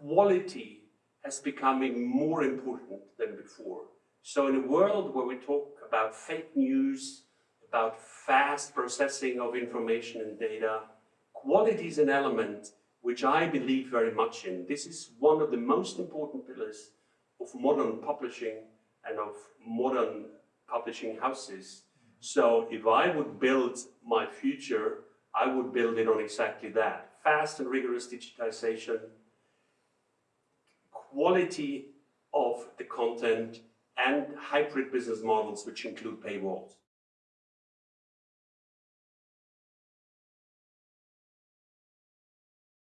quality has becoming more important than before. So in a world where we talk about fake news, about fast processing of information and data, quality is an element which I believe very much in. This is one of the most important pillars of modern publishing and of modern publishing houses. So if I would build my future, I would build it on exactly that. Fast and rigorous digitization, quality of the content, and hybrid business models which include paywalls.